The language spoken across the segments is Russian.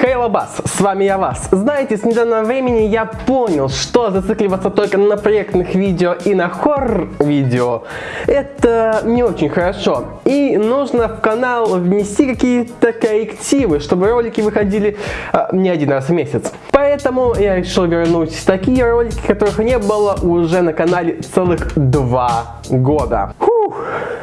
Хей, Лабас, с вами я Вас. Знаете, с недавнего времени я понял, что зацикливаться только на проектных видео и на хоррор-видео это не очень хорошо. И нужно в канал внести какие-то коррективы, чтобы ролики выходили а, не один раз в месяц. Поэтому я решил вернуть такие ролики, которых не было уже на канале целых два года.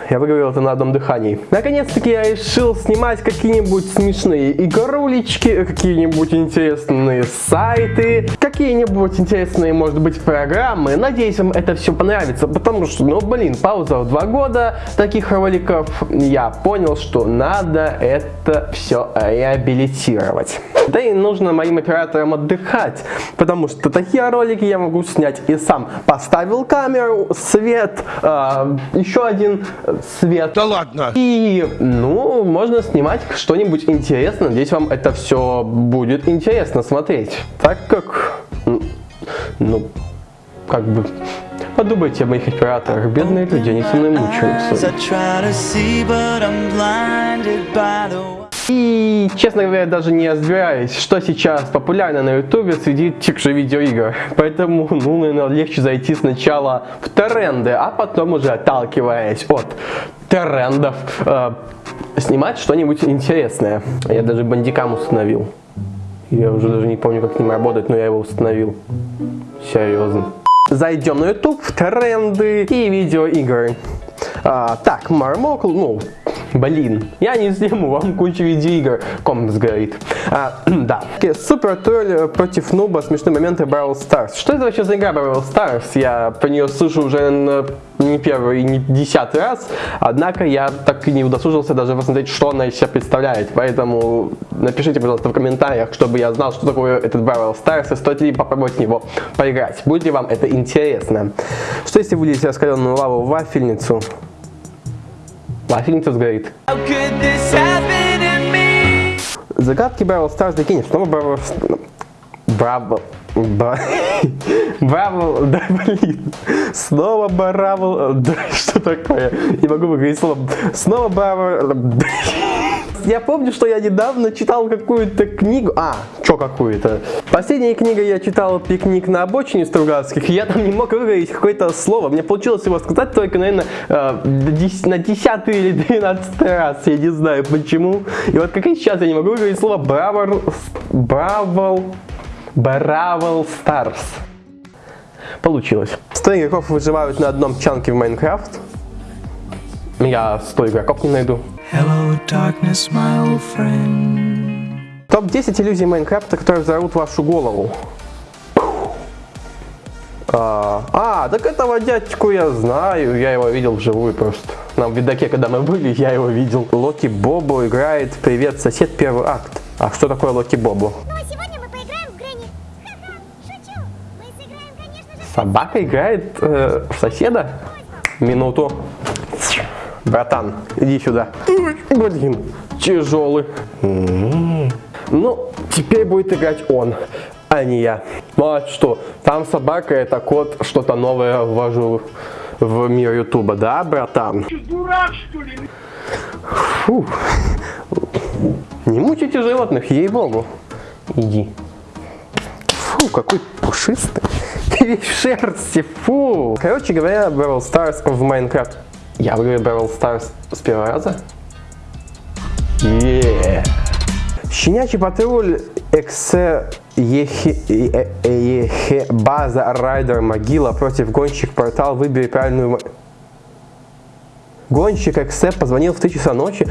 Я выговорил это на одном дыхании. Наконец-таки я решил снимать какие-нибудь смешные игрулечки, какие-нибудь интересные сайты, какие-нибудь интересные, может быть, программы. Надеюсь, вам это все понравится, потому что, ну, блин, пауза в два года таких роликов. Я понял, что надо это все реабилитировать. Да и нужно моим операторам отдыхать, потому что такие ролики я могу снять и сам. Поставил камеру, свет, э, еще один свет. Да ладно. И, ну, можно снимать что-нибудь интересное. Надеюсь, вам это все будет интересно смотреть. Так как, ну, как бы, подумайте о моих операторах. Бедные люди, они со мной мучаются. И, честно говоря, даже не разбираюсь, что сейчас популярно на ютубе среди тех же видеоигр. Поэтому, ну, наверное, легче зайти сначала в тренды, а потом уже отталкиваясь от трендов, э, снимать что-нибудь интересное. Я даже бандикам установил. Я уже даже не помню, как с ним работать, но я его установил. Серьезно. Зайдем на YouTube, тренды и видеоигры. А, так, Мармокл, ну, Блин, я не сниму вам кучу видеоигр. Комнат сгорит. А, да. Супер тролль против нуба. Смешные моменты Brawl Stars. Что это вообще за игра Brawl Stars? Я про нее слышу уже на не первый не десятый раз, однако я так и не удосужился даже посмотреть, что она из себя представляет. Поэтому напишите, пожалуйста, в комментариях, чтобы я знал, что такое этот Brawl Stars и стоит ли попробовать в него поиграть. Будет ли вам это интересно? Что если вылить раскаленную лаву в вафельницу? Вафельница сгорит. Загадки Brawl Stars докинешь. Снова Brawl... Браво... Браво... Да блин. Снова Браво... Да что такое? Не могу выговорить слово. Снова Браво... Я помню, что я недавно читал какую-то книгу. А, что какую-то? Последняя книга я читал «Пикник на обочине Стругацких», и я там не мог выговорить какое-то слово. Мне получилось его сказать только, наверное, э, на десятый или двенадцатый раз. Я не знаю почему. И вот как и сейчас я не могу выговорить слово «бравл», «бравл», «бравл Старс». Получилось. 100 игроков выживают на одном чанке в Майнкрафт. Я 100 игроков не найду. Hello, darkness, my old friend. Топ-10 иллюзий Майнкрафта, которые взорвут вашу голову. А, а, так этого дядьку я знаю, я его видел вживую просто. На видаке, когда мы были, я его видел. Локи Бобо играет «Привет, сосед. Первый акт». А что такое Локи Бобо? Ну, а сегодня мы поиграем в Грэнни. Шучу. Мы сыграем, конечно же... Собака играет э, в соседа? Минуту. Братан, иди сюда. Блин, тяжелый. Ну, теперь будет играть он, а не я. Ну а что, там собака, это кот, что-то новое ввожу в мир ютуба, да, братан? Ты дурак, что ли? Фу. Не мучайте животных, ей-богу. Иди. Фу, какой пушистый. Ты весь в шерсти, фу. Короче говоря, Brawl Stars в Майнкрафт я выиграю Barrel Stars с первого раза? Yeah. Щенячий патруль Эксе Ехе, Ехе База Райдер Могила против гонщик портал Выбери правильную Гонщик Эксе позвонил в 3 часа ночи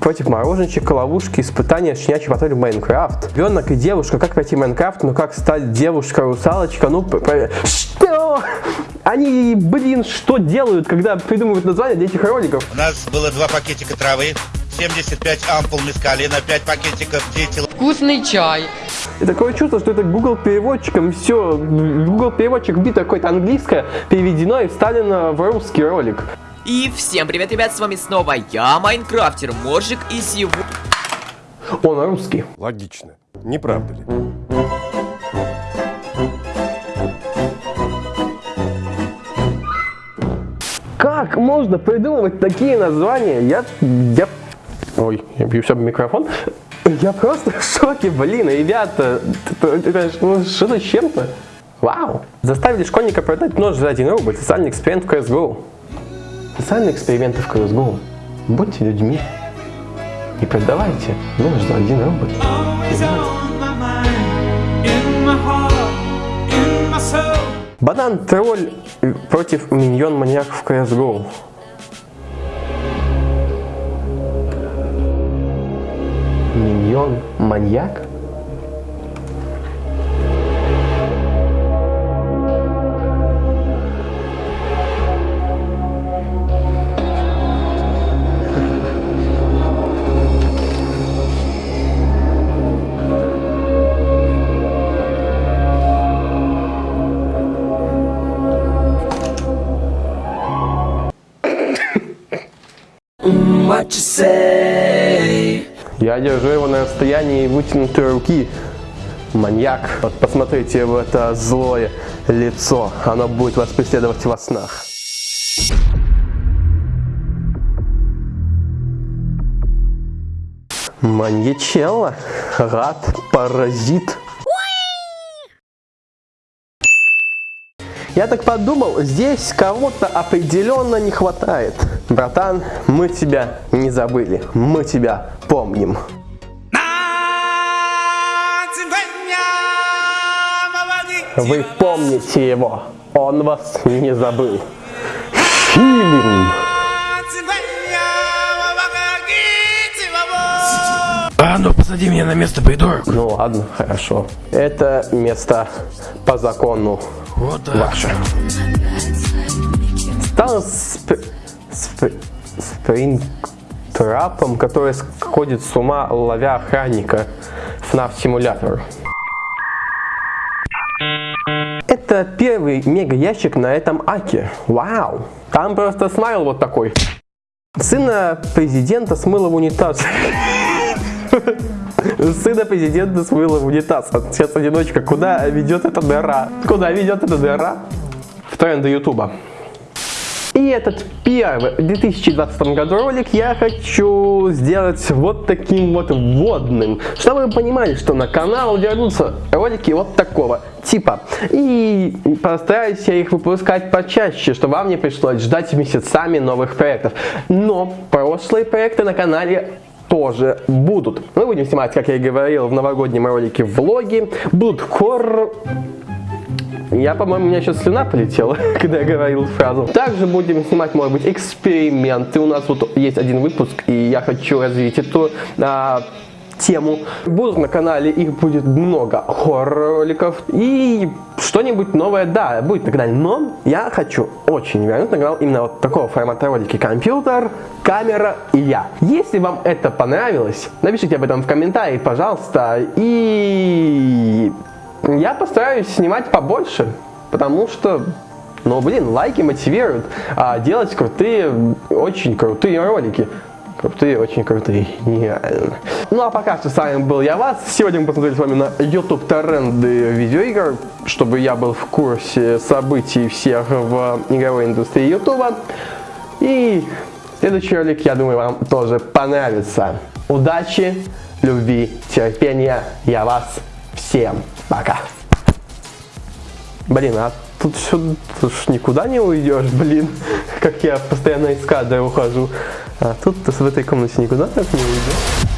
против мороженщика, ловушки, испытания, щенячий патруль Майнкрафт. Ребенок и девушка, как пройти Майнкрафт, ну как стать девушка-русалочка, ну... Что? Они, блин, что делают, когда придумывают название для этих роликов? У нас было два пакетика травы, 75 ампул мискалина, 5 пакетиков дети. Вкусный чай. И такое чувство, что это Google переводчиком все, Google переводчик бит какое-то английское переведено и вставлено в русский ролик. И всем привет, ребят, с вами снова я, Майнкрафтер Моржик, и сегодня... Он русский. Логично, не правда ли? Как можно придумывать такие названия? Я... я... Ой, я бью себя в микрофон. Я просто в шоке, блин, ребята, ну, что-то с чем-то. Вау! Заставили школьника продать нож за 1 рубль. Социальный эксперимент в CSGO. Социальные эксперименты в CSGO. Будьте людьми. Не продавайте нож за 1 рубль. Soul. Банан тролль против миньон маньяк в CSGO. Миньон маньяк? Я держу его на расстоянии вытянутой руки. Маньяк. Вот посмотрите в это злое лицо. Оно будет вас преследовать во снах. Маньячелло. Рад. Паразит. Я так подумал, здесь кого-то определенно не хватает. Братан, мы тебя не забыли. Мы тебя помним. Вы помните его. Он вас не забыл. Фильм. А ну посади меня на место, придурок. Ну ладно, хорошо. Это место по закону Вот так. ваше. Стал сп... сп... спринтрапом, который сходит с ума, ловя охранника FNAF симулятор. Это первый мега ящик на этом аке. Вау! Там просто смайл вот такой. Сына президента смыло в унитаз. Сына президента смыло в унитаз. Сейчас одиночка. Куда ведет эта дыра? Куда ведет эта дыра? В тренды Ютуба. И этот первый в 2020 году ролик я хочу сделать вот таким вот вводным, чтобы вы понимали, что на канал вернутся ролики вот такого типа. И постараюсь я их выпускать почаще, чтобы вам не пришлось ждать месяцами новых проектов. Но прошлые проекты на канале тоже будут. Мы будем снимать, как я и говорил, в новогоднем ролике влоги. Будут хоррор я, по-моему, у меня сейчас слюна полетела, когда я говорил фразу. Также будем снимать, может быть, эксперименты. У нас вот есть один выпуск, и я хочу развить эту а, тему. Будут на канале, их будет много хоррор-роликов. И что-нибудь новое, да, будет на канале. Но я хочу очень вернуть на канал именно вот такого формата ролики. Компьютер, камера и я. Если вам это понравилось, напишите об этом в комментарии, пожалуйста. И я постараюсь снимать побольше, потому что, ну блин, лайки мотивируют а, делать крутые, очень крутые ролики. Крутые, очень крутые, нереально. Ну а пока что с вами был я вас. Сегодня мы посмотрели с вами на YouTube тренды видеоигр, чтобы я был в курсе событий всех в игровой индустрии YouTube. И следующий ролик, я думаю, вам тоже понравится. Удачи, любви, терпения. Я вас всем пока. Блин, а тут все, тут ж никуда не уйдешь, блин, как я постоянно из кадра ухожу. А тут в этой комнате никуда так не уйдешь.